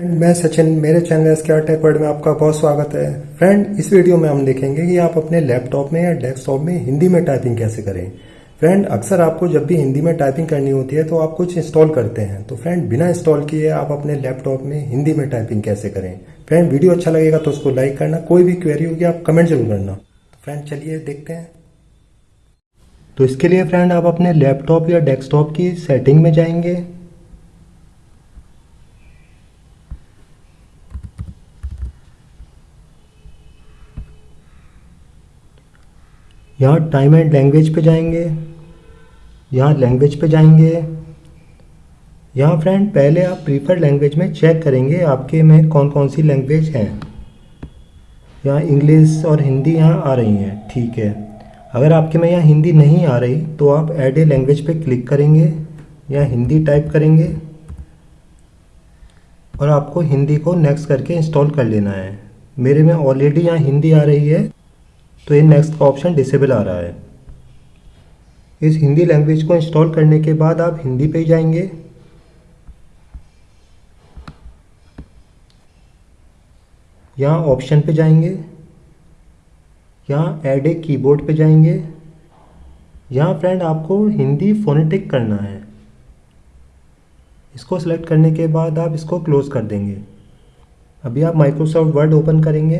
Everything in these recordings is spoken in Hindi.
फ्रेंड मैं सचिन, मेरे channel S K tech word में आपका बहुत स्वागत है। फ्रेंड इस वीडियो में हम देखेंगे कि आप अपने लैपटॉप में या डेस्कटॉप में हिंदी में टाइपिंग कैसे करें। फ्रेंड अक्सर आपको जब भी हिंदी में टाइपिंग करनी होती है तो आप कुछ इंस्टॉल करते हैं। तो फ्रेंड बिना इंस्टॉल किए आप अपने लैपटॉप में हिंदी में टाइपिंग कैसे करें? फ्रेंड वीडियो अच्छा लगेगा तो उसको लाइक करना। कोई भी क्वेरी होगी, आप कमेंट ज़रूर करना। फ्रेंड चलिए देखते हैं। तो इसके लिए फ्रेंड आप अपने लैपटॉप या डेस्कटॉप की सेटिंग में जाएँगे। यहाँ टाइम एंड लैंग्वेज पे जाएँगे, यहाँ लैंग्वेज पे जाएँगे। यहाँ फ्रेंड पहले आप प्रीफर लैंग्वेज में चेक करेंगे आपके में कौन कौन सी लैंग्वेज हैं। यहाँ इंग्लिश और हिंदी यहाँ आ रही हैं, ठीक है। अगर आपके में यहाँ हिंदी नहीं आ रही तो आप एड ए लैंग्वेज पे क्लिक करेंगे यहाँ हिंदी टाइप करेंगे, और आपको हिंदी को नेक्स्ट करके इंस्टॉल कर लेना है। मेरे में ऑलरेडी यहाँ हिंदी आ रही है। तो ये नेक्स्ट का ऑप्शन डिसेबल आ रहा है। इस हिंदी लैंग्वेज को इंस्टॉल करने के बाद आप हिंदी पे जाएँगे। यहाँ ऑप्शन पे जाएँगे। यहाँ ऐड ए कीबोर्ड पे जाएँगे। यहाँ फ्रेंड आपको हिंदी फोनेटिक करना है। इसको सेलेक्ट करने के बाद आप इसको क्लोज कर देंगे। अभी आप माइक्रोसॉफ्ट वर्ड ओपन करेंगे।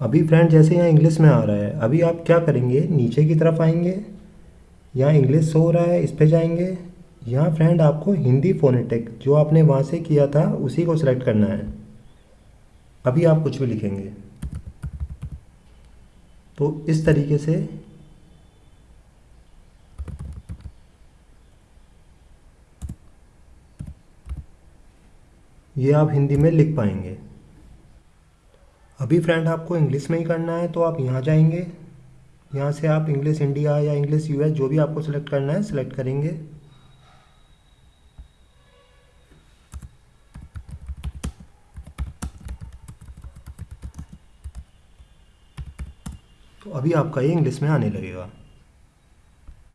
अभी फ्रेंड जैसे यहाँ इंग्लिश में आ रहा है, अभी आप क्या करेंगे? नीचे की तरफ़ आएँगे, यहाँ इंग्लिश हो रहा है, इस पर जाएँगे। यहाँ फ्रेंड आपको हिंदी फोनेटिक जो आपने वहाँ से किया था, उसी को सिलेक्ट करना है। अभी आप कुछ भी लिखेंगे। तो इस तरीके से ये आप हिंदी में लिख पाएँगे। अभी फ्रेंड आपको इंग्लिश में ही करना है तो आप यहाँ जाएँगे। यहाँ से आप इंग्लिश इंडिया या इंग्लिश यूएस जो भी आपको सिलेक्ट करना है सिलेक्ट करेंगे। तो अभी आपका ये इंग्लिश में आने लगेगा।